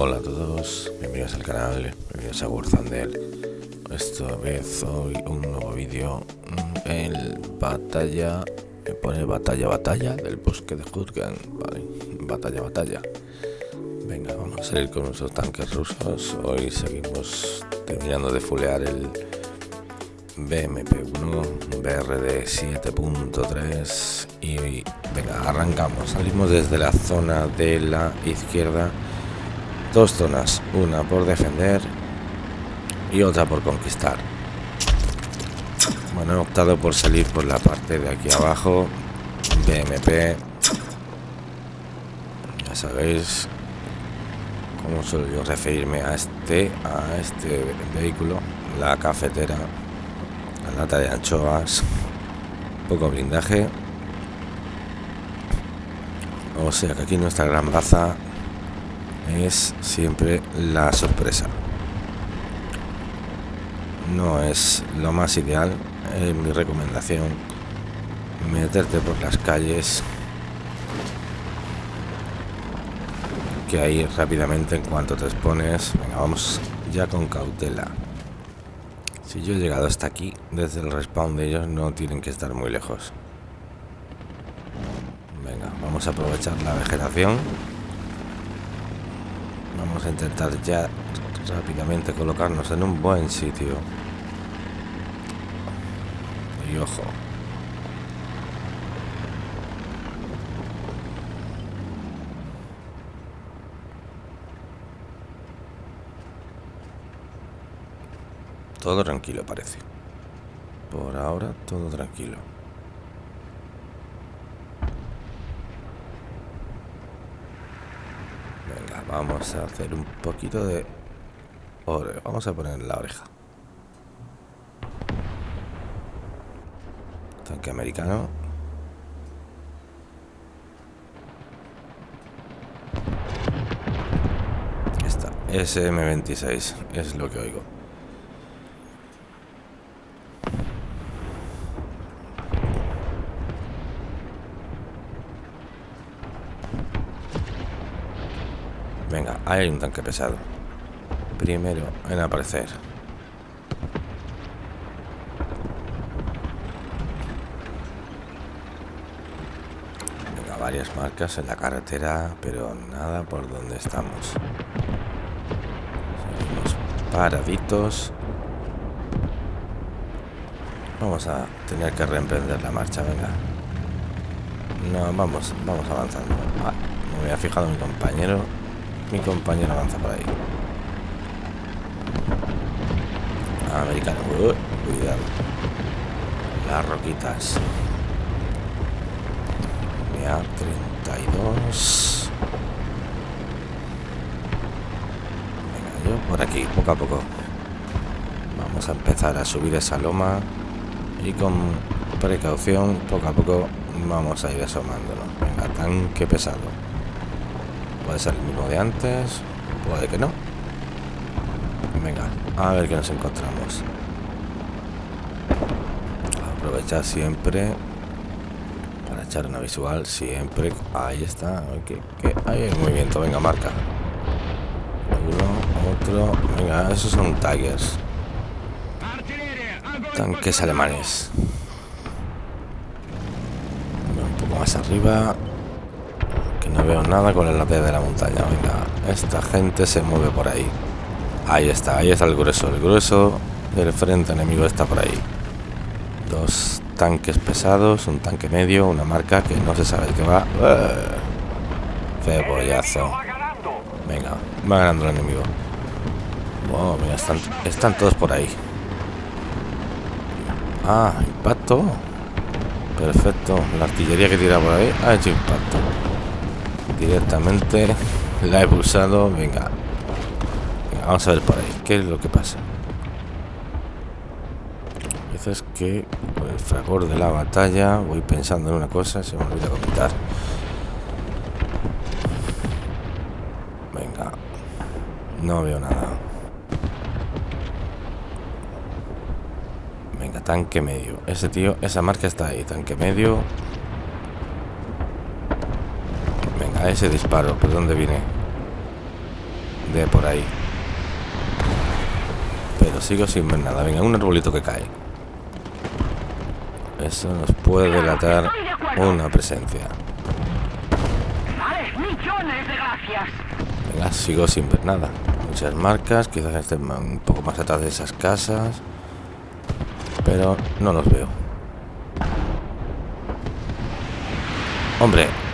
Hola a todos, bienvenidos al canal, bienvenidos a Warzandel Esta vez hoy un nuevo vídeo El batalla, me pone batalla batalla del bosque de Jurgen Vale, batalla batalla. Venga, vamos a salir con nuestros tanques rusos. Hoy seguimos terminando de fulear el BMP-1 BRD 7.3 Y venga, arrancamos, salimos desde la zona de la izquierda Dos zonas, una por defender y otra por conquistar. Bueno, he optado por salir por la parte de aquí abajo, BMP. Ya sabéis cómo suelo yo referirme a este, a este vehículo, la cafetera, la lata de anchoas, poco blindaje. O sea que aquí nuestra gran baza es siempre la sorpresa. No es lo más ideal, mi recomendación, meterte por las calles, que ahí rápidamente en cuanto te expones, venga, vamos ya con cautela. Si yo he llegado hasta aquí, desde el respawn de ellos no tienen que estar muy lejos. Venga, vamos a aprovechar la vegetación Vamos a intentar ya rápidamente colocarnos en un buen sitio. Y ojo. Todo tranquilo parece. Por ahora todo tranquilo. Vamos a hacer un poquito de... Vamos a poner la oreja. Tanque americano. Esta, SM-26, es lo que oigo. Venga, hay un tanque pesado. Primero en aparecer. Venga, varias marcas en la carretera, pero nada por donde estamos. Seguimos paraditos. Vamos a tener que reemprender la marcha, venga. No, vamos, vamos avanzando. Ah, me había fijado mi compañero mi compañero avanza por ahí. Americano. Uh, cuidado. Las roquitas. Mira, 32. Venga, yo por aquí, poco a poco. Vamos a empezar a subir esa loma. Y con precaución, poco a poco, vamos a ir asomándonos. Venga, tanque pesado. Puede ser el mismo de antes, puede que no. Venga, a ver qué nos encontramos. Aprovechar siempre para echar una visual, siempre. Ahí está, que, hay movimiento, venga, marca. Uno, otro, venga, esos son Tigers. Tanques alemanes. Un poco más arriba, no veo nada con el lápiz de la montaña. Venga, esta gente se mueve por ahí. Ahí está, ahí está el grueso. El grueso del frente enemigo está por ahí. Dos tanques pesados, un tanque medio, una marca que no se sabe qué va. Cebollazo. Venga, va ganando el enemigo. Oh, mira, están, están todos por ahí. Ah, impacto. Perfecto. La artillería que tira por ahí ha hecho impacto directamente la he pulsado venga. vamos a ver por ahí qué es lo que pasa veces que con el fragor de la batalla voy pensando en una cosa se me olvida comentar. Venga. No veo nada. Venga tanque medio. Ese tío esa marca está ahí tanque medio a ese disparo, ¿por dónde viene? de por ahí. Pero sigo sin ver nada. Venga, un arbolito que cae. Eso nos puede delatar una presencia. Venga, sigo sin ver nada. Muchas marcas, quizás estén un poco más atrás de esas casas. Pero no los veo. Hombre.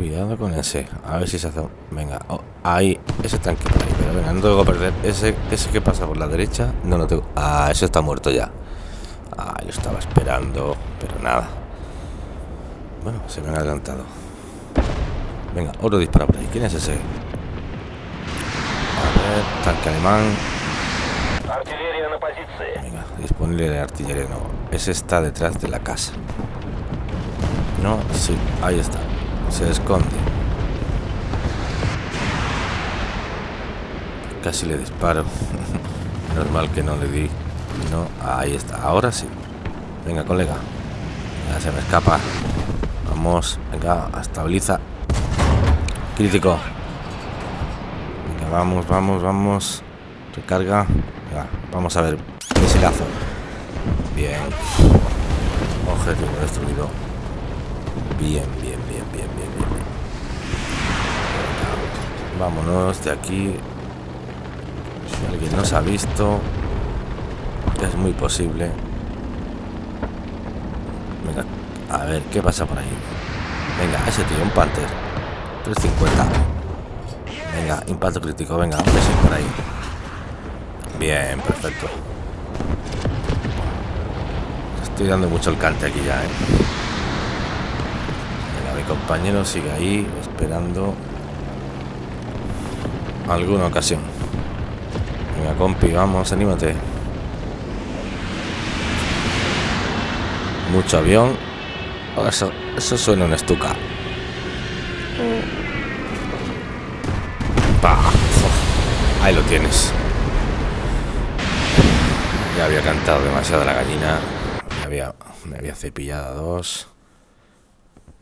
Cuidado con ese. A ver si se hace... Venga, oh, ahí. Ese tranquilo ahí. Pero venga, no tengo que perder. Ese, ese que pasa por la derecha, no lo tengo... Ah, ese está muerto ya. Ah, lo estaba esperando. Pero nada. Bueno, se me han adelantado. Venga, otro dispara por ahí. ¿Quién es ese? A ver, tanque alemán. Venga, disponible de artillería. No, ese está detrás de la casa. No, sí, ahí está. Se esconde. Casi le disparo. Normal que no le di. No, ahí está. Ahora sí. Venga, colega. Ya se me escapa. Vamos, venga, estabiliza. Crítico. Venga, vamos, vamos, vamos. Recarga. Vamos a ver. Misilazo. Bien. Objetivo destruido. Bien, Vámonos de aquí. Si alguien nos ha visto, es muy posible. Venga, a ver, ¿qué pasa por ahí? Venga, ese tío, un Panther. 350. Venga, impacto crítico. Venga, a por ahí. Bien, perfecto. Estoy dando mucho el cante aquí ya, ¿eh? compañero sigue ahí esperando alguna ocasión. Venga, compi, vamos, anímate. Mucho avión. Oh, eso, eso suena un estuca. ahí lo tienes. Ya había cantado demasiado la gallina. Me había, me había cepillado dos.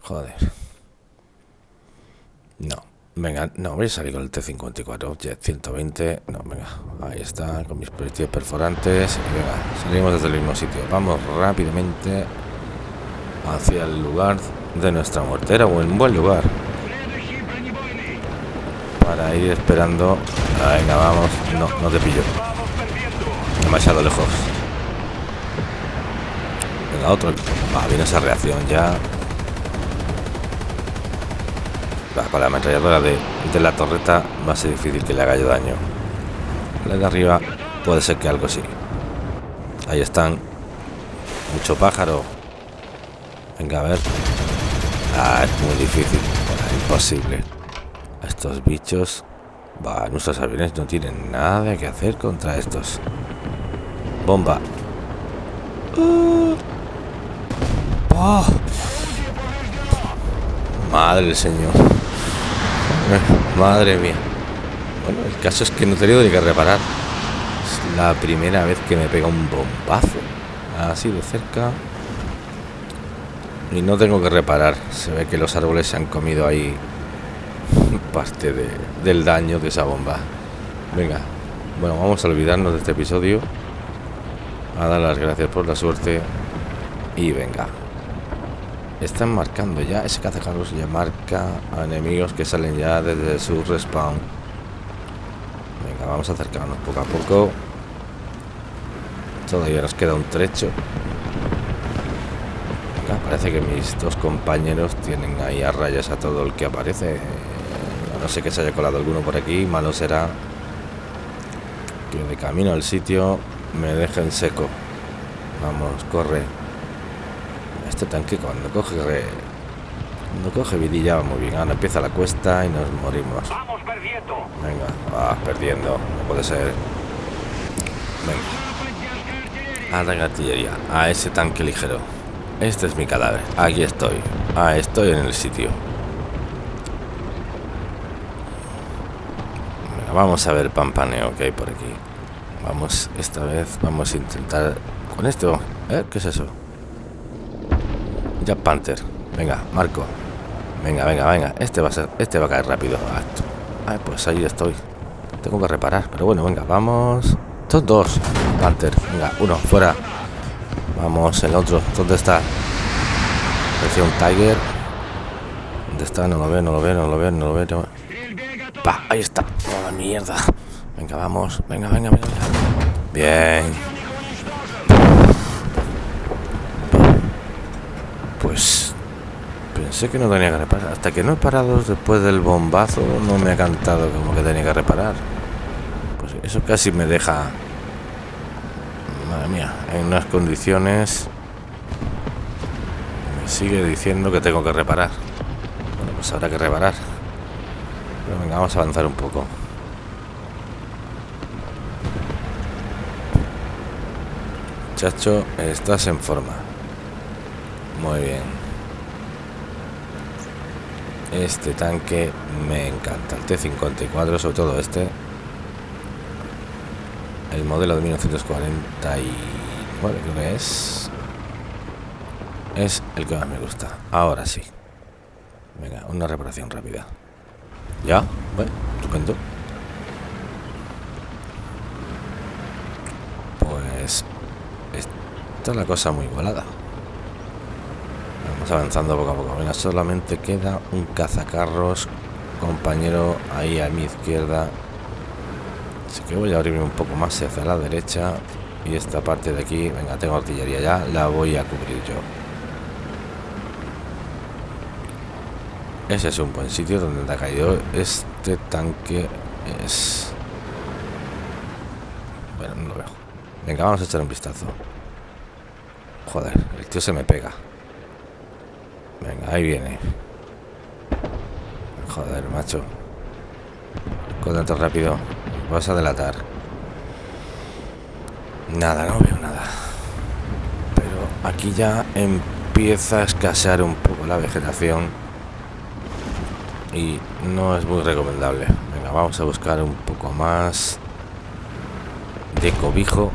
Joder. No. Venga, no, voy a salir con el T-54, Jet 120. No, venga, ahí está, con mis proyectiles perforantes. Venga, salimos desde el mismo sitio. Vamos rápidamente hacia el lugar de nuestra o en un buen lugar. Para ir esperando. Ah, venga, vamos. No, no te pillo. Demasiado lejos. Venga, otro. Ah, viene esa reacción ya con la ametralladora de, de, la torreta va a ser difícil que le haga yo daño. La de arriba puede ser que algo sí. Ahí están. Mucho pájaro. Venga, a ver. Ah, es muy difícil. imposible. Estos bichos... Va, nuestros aviones no tienen nada que hacer contra estos. Bomba. ¡Oh! Madre del señor. Madre mía. Bueno, el caso es que no he tenido ni que reparar. Es la primera vez que me pega un bombazo. Así de cerca. Y no tengo que reparar. Se ve que los árboles se han comido ahí parte del daño de esa bomba. Venga. Bueno, vamos a olvidarnos de este episodio. A dar las gracias por la suerte. Y venga. Están marcando ya, ese cazacarros ya marca a enemigos que salen ya desde su respawn. Venga, vamos a acercarnos poco a poco. Todavía nos queda un trecho. parece que mis dos compañeros tienen ahí a rayas a todo el que aparece. no sé que se haya colado alguno por aquí, malo será que de camino al sitio me dejen seco. Vamos, corre. Este tanque cuando coge cuando coge vidilla va muy bien. Ahora empieza la cuesta y nos morimos. Vamos perdiendo. Venga, va perdiendo. No puede ser. Venga. A la artillería. A ese tanque ligero. Este es mi cadáver. Aquí estoy. Ah, estoy en el sitio. vamos a ver pampaneo que hay por aquí. Vamos, esta vez vamos a intentar con esto. ¿Eh? ¿Qué es eso? Jack Panther. Venga, Marco. Venga, venga, venga. Este va a ser, este va a caer rápido. Ay, pues ahí estoy. Tengo que reparar. Pero bueno, venga, vamos. Estos dos. Panther. Venga, uno, fuera. Vamos, el otro. ¿Dónde está? Parecía un Tiger. ¿Dónde está? No lo veo, no lo veo, no lo veo, no lo veo. Pa, ahí está. Oh, mierda. Venga, vamos. Venga, venga, venga. Bien. Pues pensé que no tenía que reparar. Hasta que no he parado después del bombazo, no me ha cantado como que tenía que reparar. Pues eso casi me deja... Madre mía, en unas condiciones... Me sigue diciendo que tengo que reparar. Bueno, pues habrá que reparar. Pero venga, vamos a avanzar un poco. Chacho, estás en forma. Muy bien. Este tanque me encanta. El T-54, sobre todo este. El modelo de 1949, creo que es. Es el que más me gusta. Ahora sí. Venga, una reparación rápida. Ya, bueno, estupendo. Pues esta es la cosa muy igualada. Vamos avanzando poco a poco. Venga, solamente queda un cazacarros, compañero, ahí a mi izquierda. Así que voy a abrirme un poco más hacia la derecha. Y esta parte de aquí, venga, tengo artillería ya, la voy a cubrir yo. Ese es un buen sitio donde ha caído este tanque. Es... Bueno, no lo veo. Venga, vamos a echar un vistazo. Joder, el tío se me pega. Venga, ahí viene. Joder, macho. Con tanto rápido. Vas a delatar. Nada, no veo nada. Pero aquí ya empieza a escasear un poco la vegetación y no es muy recomendable. Venga, vamos a buscar un poco más de cobijo.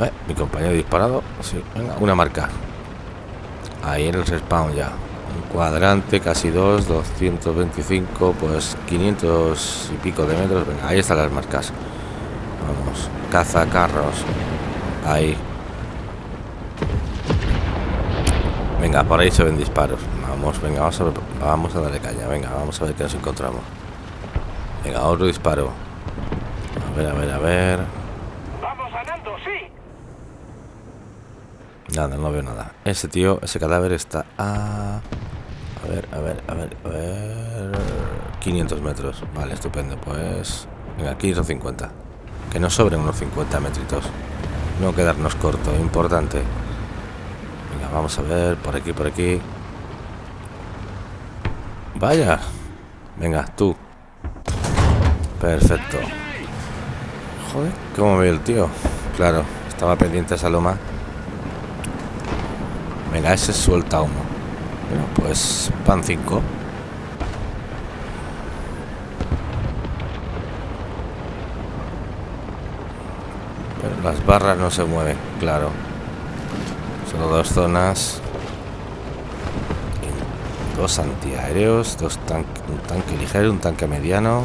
Eh, mi compañero disparado. Sí, venga, una marca. Ahí en el respawn ya. Un cuadrante, casi dos, 225, pues 500 y pico de metros. Venga, ahí están las marcas. Vamos, caza carros. Ahí. Venga, por ahí se ven disparos. Vamos, venga, vamos a, vamos a darle caña. Venga, vamos a ver qué nos encontramos. Venga, otro disparo. A ver, a ver, a ver. Vamos ganando, sí. Nada, no veo nada. Ese tío, ese cadáver está a... A ver, a ver, a ver, a ver... 500 metros. Vale, estupendo. Pues... Venga, 550. Que no sobren unos 50 metritos. No quedarnos corto, importante. Venga, vamos a ver, por aquí, por aquí. Vaya. Venga, tú. Perfecto. Joder, ¿cómo ve el tío? Claro, estaba pendiente esa loma. Venga, ese suelta uno. Bueno, pues pan 5. Pero las barras no se mueven, claro. Solo dos zonas dos antiaéreos, dos tanques, un tanque ligero, un tanque mediano.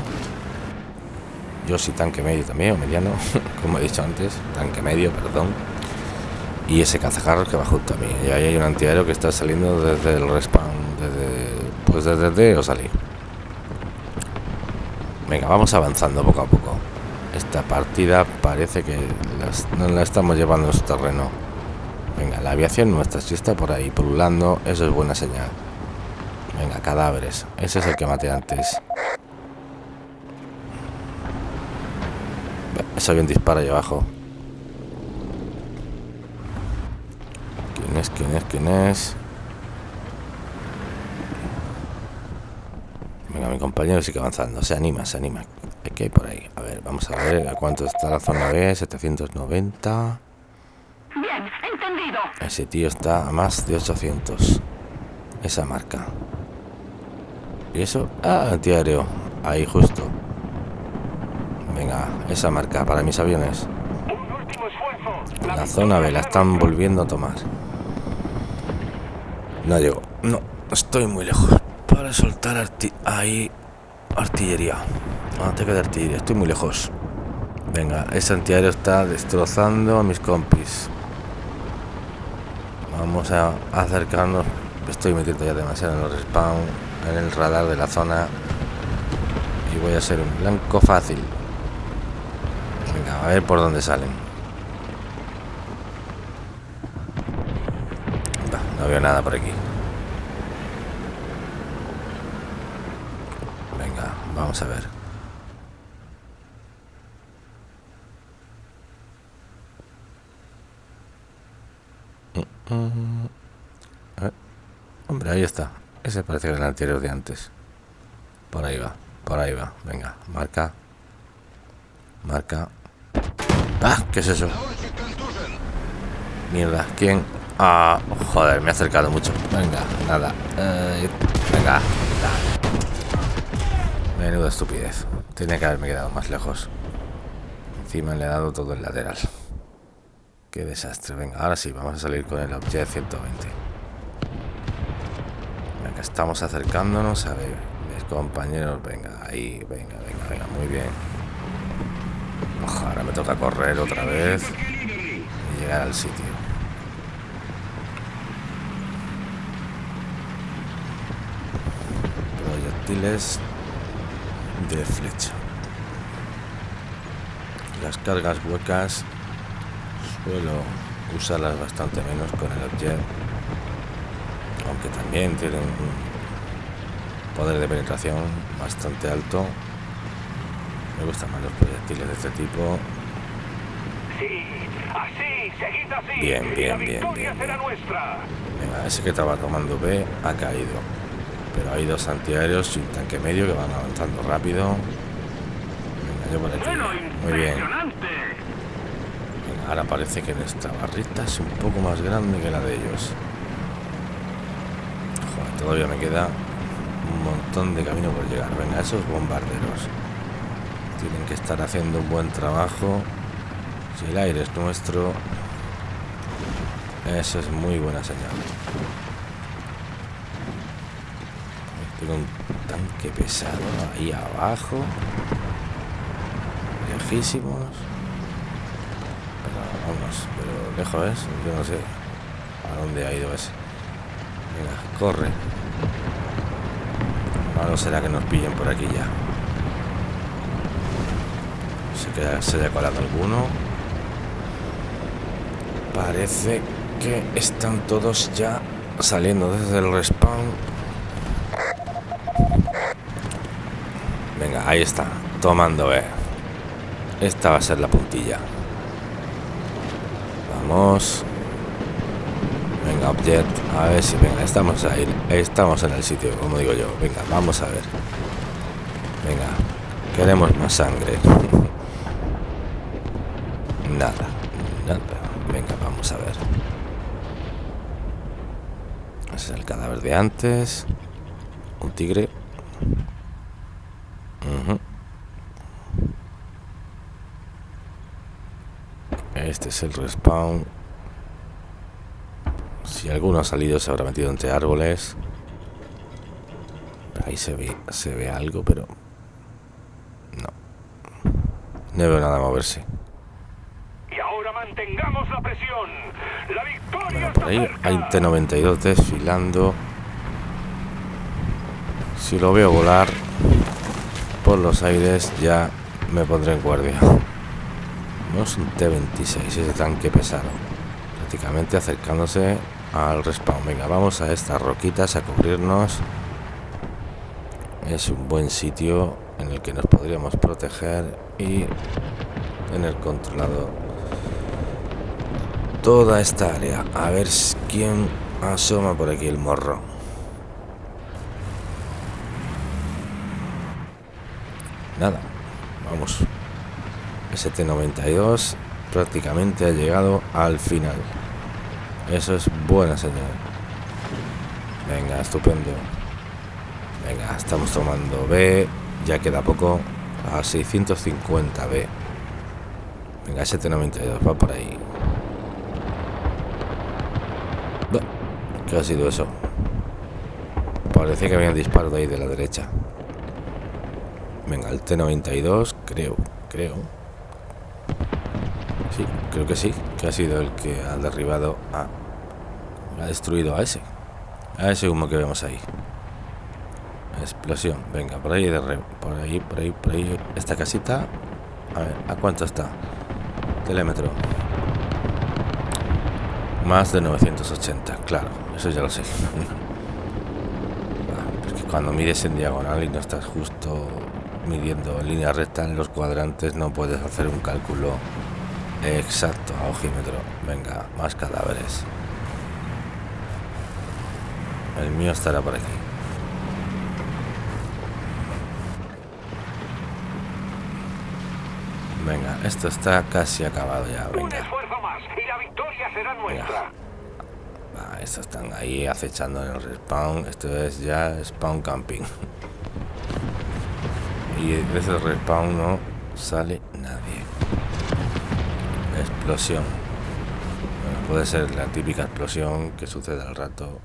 Yo sí tanque medio también, o mediano, como he dicho antes, tanque medio, perdón. Y ese cazajarros que va junto a mí. Y ahí hay un antiaéreo que está saliendo desde el respawn, desde, pues desde D o salir. Venga, vamos avanzando poco a poco. Esta partida parece que no la estamos llevando en su terreno. Venga, la aviación nuestra, si está por ahí pululando, eso es buena señal. Venga, cadáveres. Ese es el que maté antes. Ese avión dispara ahí abajo. ¿Quién es? ¿Quién es? ¿Quién es? Venga, mi compañero sigue avanzando. Se anima, se anima. ¿Qué hay por ahí? A ver, vamos a ver a cuánto está la zona B. 790. Bien, entendido. Ese tío está a más de 800. Esa marca. ¿Y eso? Ah, antiaéreo. Ahí justo. Venga, esa marca para mis aviones. La zona B la están volviendo a tomar. No llego. No, estoy muy lejos. Para soltar arti ahí. Artillería. Ataque de artillería. Estoy muy lejos. Venga, ese antiaéreo está destrozando a mis compis. Vamos a acercarnos. Estoy metiendo ya demasiado en los respawn, en el radar de la zona. Y voy a ser un blanco fácil. Venga, a ver por dónde salen. no veo nada por aquí. Venga, vamos a ver. Hombre, ahí está. Ese parece que era el anterior de antes. Por ahí va, por ahí va. Venga, marca. Marca. ¡Ah! ¿Qué es eso? Mierda, ¿quién? Ah, joder, me ha acercado mucho. Venga, nada. Eh, venga, Menuda estupidez. Tiene que haberme quedado más lejos. Encima le he dado todo el lateral. Qué desastre. Venga, ahora sí, vamos a salir con el Object 120. Venga, estamos acercándonos. A ver, mis compañeros. Venga, ahí, venga, venga, venga. Muy bien. ahora me toca correr otra vez y llegar al sitio. Proyectiles de flecha. Las cargas huecas Suelo usarlas bastante menos con el objeto aunque también tienen un poder de penetración bastante alto. Me gustan más los proyectiles de este tipo. Bien, bien, bien, bien. Venga, ese que estaba tomando B ha caído. Pero hay dos antiaéreos y un tanque medio que van avanzando rápido. Venga, yo por aquí. Muy bien. Ahora parece que nuestra barrita es un poco más grande que la de ellos. Joder, todavía me queda un montón de camino por llegar. Venga, esos bombarderos tienen que estar haciendo un buen trabajo. Si el aire es nuestro, eso es muy buena señal. Tengo un tanque pesado ahí abajo. Lejísimos. Vamos, pero lejos es, yo no sé a dónde ha ido ese. Venga, corre. no será que nos pillen por aquí ya. Se, queda, se haya colado alguno. Parece que están todos ya saliendo desde el respawn. Venga, ahí está, tomando B. Esta va a ser la puntilla. Vamos. Venga, Object. A ver si, venga, estamos ahí. Estamos en el sitio, como digo yo. Venga, vamos a ver. Venga, queremos más sangre. nada, nada. Venga, vamos a ver. Ese es el cadáver de antes. Un tigre. Este es el respawn. Si alguno ha salido se habrá metido entre árboles. Ahí se ve, se ve algo, pero... No. No veo nada moverse. Y ahora mantengamos la presión. La victoria bueno, por ahí hay un T-92 desfilando. Si lo veo volar por los aires ya me pondré en guardia. Es un T-26, ese tanque pesado. Prácticamente acercándose al respawn. Venga, vamos a estas roquitas a cubrirnos. Es un buen sitio en el que nos podríamos proteger y tener controlado toda esta área. A ver quién asoma por aquí el morro. Nada, vamos. ST92 prácticamente ha llegado al final. Eso es buena señal. Venga, estupendo. Venga, estamos tomando B. Ya queda poco. A 650 B. Venga, ST92, va por ahí. ¿Qué ha sido eso? Parece que había un disparo de ahí de la derecha. Venga, el T-92, creo, creo. Creo que sí, que ha sido el que ha derribado a... Ha destruido a ese. A ese humo que vemos ahí. Explosión. Venga, por ahí, por ahí, por ahí, por ahí. Esta casita. A ver, ¿a cuánto está? Telémetro. Más de 980, claro, eso ya lo sé. Porque cuando mires en diagonal y no estás justo midiendo en línea recta en los cuadrantes, no puedes hacer un cálculo exacto a ojímetro. Venga, más cadáveres. El mío estará por aquí. Venga, esto está casi acabado ya. Venga. Un esfuerzo más y la victoria será nuestra. Ah, estos están ahí acechando en el respawn. Esto es ya spawn camping. y de ese respawn no sale. Explosión. Puede ser la típica explosión que sucede al rato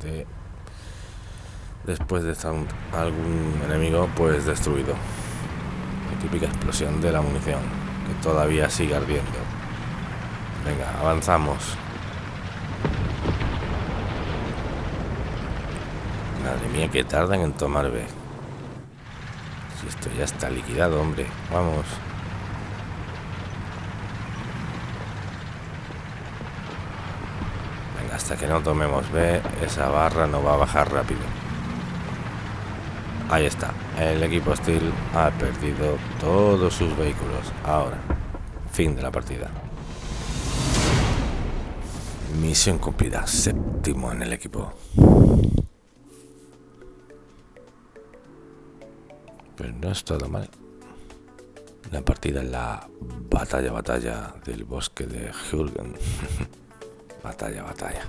de después de estar algún enemigo pues destruido típica explosión de la munición, que todavía sigue ardiendo. Venga, avanzamos. Madre mía, que tardan en tomar B. Si esto ya está liquidado, hombre. Vamos. Venga, hasta que no tomemos B, esa barra no va a bajar rápido. Ahí está. El equipo Steel ha perdido todos sus vehículos. Ahora, fin de la partida. Misión cumplida. Séptimo en el equipo. Pero no es todo mal. La partida en la batalla, batalla del bosque de Jürgen. batalla, batalla.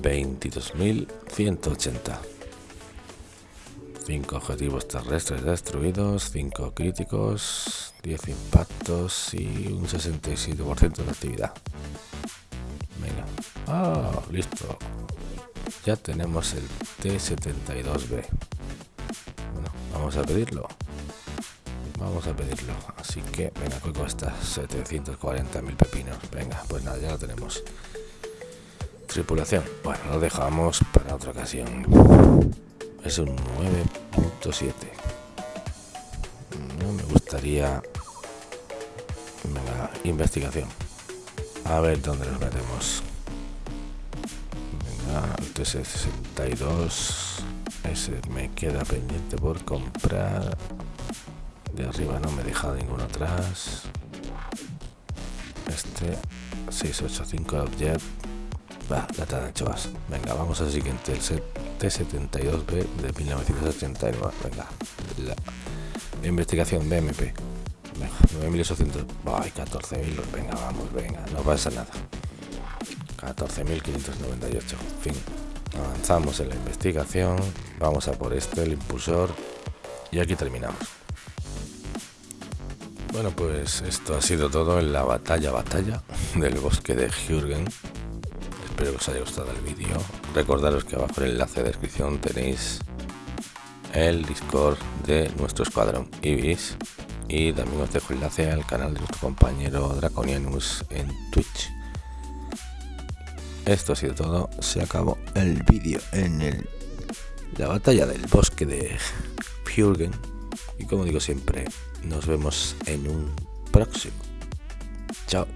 22.180. 5 objetivos terrestres destruidos, 5 críticos, 10 impactos y un 67% de actividad. Venga. Ah, listo. Ya tenemos el T-72B. Bueno, vamos a pedirlo. Vamos a pedirlo. Así que, venga, ¿qué cuesta? 740.000 pepinos. Venga, pues nada, ya lo tenemos. Tripulación. Bueno, lo dejamos para otra ocasión es un 9.7 no me gustaría venga, investigación a ver dónde nos metemos venga el T62 ese me queda pendiente por comprar de arriba no me he dejado ninguno atrás este 685 Object va, la de anchoas venga vamos al siguiente el set T72B de 1989. Venga, la investigación BMP. Venga, 9800. Ay, 14.000. Venga, vamos, venga, no pasa nada. 14.598. Fin. Avanzamos en la investigación. Vamos a por este, el impulsor. Y aquí terminamos. Bueno, pues esto ha sido todo en la batalla, batalla del bosque de Jürgen. Espero que os haya gustado el vídeo. Recordaros que abajo en el enlace de descripción tenéis el Discord de nuestro escuadrón Ibis y también os dejo el enlace al canal de nuestro compañero Draconianus en Twitch. Esto ha sido todo, se acabó el vídeo en el, la batalla del bosque de Purgen y como digo siempre, nos vemos en un próximo. Chao.